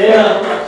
Terra.